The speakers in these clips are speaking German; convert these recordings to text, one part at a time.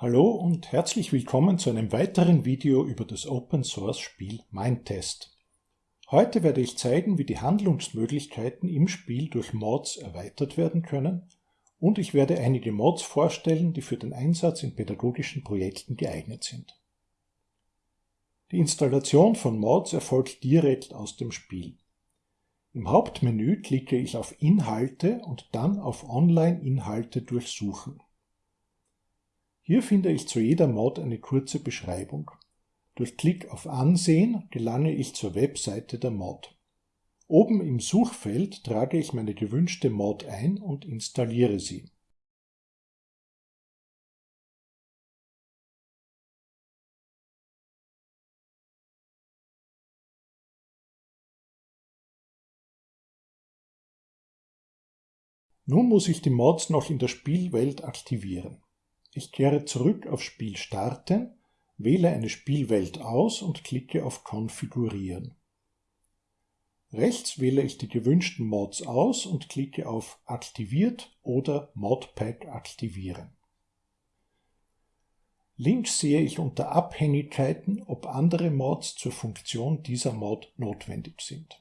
Hallo und herzlich willkommen zu einem weiteren Video über das Open Source Spiel Mindtest. Heute werde ich zeigen, wie die Handlungsmöglichkeiten im Spiel durch Mods erweitert werden können und ich werde einige Mods vorstellen, die für den Einsatz in pädagogischen Projekten geeignet sind. Die Installation von Mods erfolgt direkt aus dem Spiel. Im Hauptmenü klicke ich auf Inhalte und dann auf Online-Inhalte durchsuchen. Hier finde ich zu jeder Mod eine kurze Beschreibung. Durch Klick auf Ansehen gelange ich zur Webseite der Mod. Oben im Suchfeld trage ich meine gewünschte Mod ein und installiere sie. Nun muss ich die Mods noch in der Spielwelt aktivieren. Ich kehre zurück auf Spiel starten, wähle eine Spielwelt aus und klicke auf Konfigurieren. Rechts wähle ich die gewünschten Mods aus und klicke auf Aktiviert oder Modpack aktivieren. Links sehe ich unter Abhängigkeiten, ob andere Mods zur Funktion dieser Mod notwendig sind.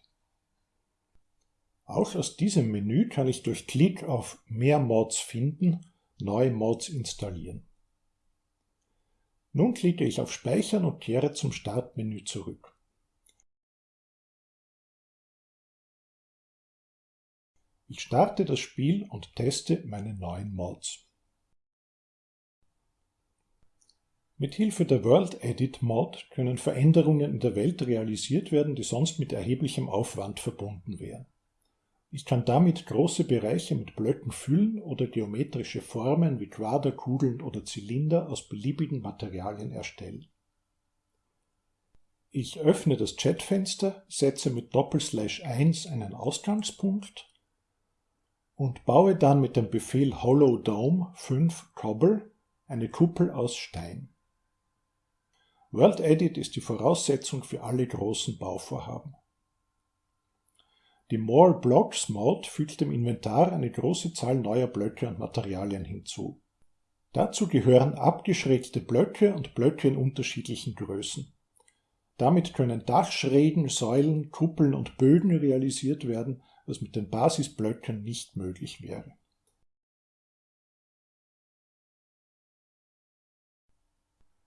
Auch aus diesem Menü kann ich durch Klick auf Mehr Mods finden neue Mods installieren. Nun klicke ich auf Speichern und kehre zum Startmenü zurück. Ich starte das Spiel und teste meine neuen Mods. Mit Hilfe der World Edit Mod können Veränderungen in der Welt realisiert werden, die sonst mit erheblichem Aufwand verbunden wären. Ich kann damit große Bereiche mit Blöcken füllen oder geometrische Formen wie Quader, Kugeln oder Zylinder aus beliebigen Materialien erstellen. Ich öffne das Chatfenster, setze mit Doppelslash 1 einen Ausgangspunkt und baue dann mit dem Befehl Hollow Dome 5 Cobble eine Kuppel aus Stein. World Edit ist die Voraussetzung für alle großen Bauvorhaben. Die More Blocks Mod fügt dem Inventar eine große Zahl neuer Blöcke und Materialien hinzu. Dazu gehören abgeschrägte Blöcke und Blöcke in unterschiedlichen Größen. Damit können Dachschrägen, Säulen, Kuppeln und Bögen realisiert werden, was mit den Basisblöcken nicht möglich wäre.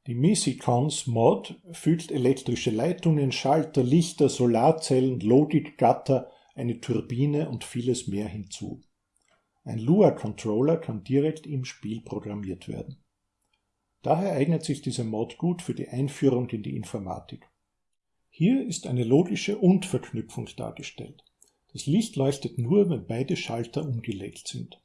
Die Misicons Mod fügt elektrische Leitungen, Schalter, Lichter, Solarzellen, Logik, Gatter eine Turbine und vieles mehr hinzu. Ein Lua-Controller kann direkt im Spiel programmiert werden. Daher eignet sich dieser Mod gut für die Einführung in die Informatik. Hier ist eine logische Und-Verknüpfung dargestellt. Das Licht leuchtet nur, wenn beide Schalter umgelegt sind.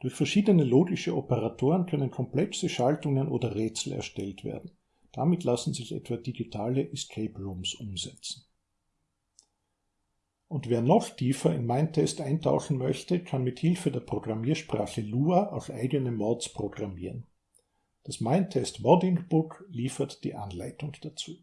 Durch verschiedene logische Operatoren können komplexe Schaltungen oder Rätsel erstellt werden. Damit lassen sich etwa digitale Escape Rooms umsetzen. Und wer noch tiefer in Mindtest eintauchen möchte, kann mit Hilfe der Programmiersprache Lua auch eigene Mods programmieren. Das Mindtest Modding Book liefert die Anleitung dazu.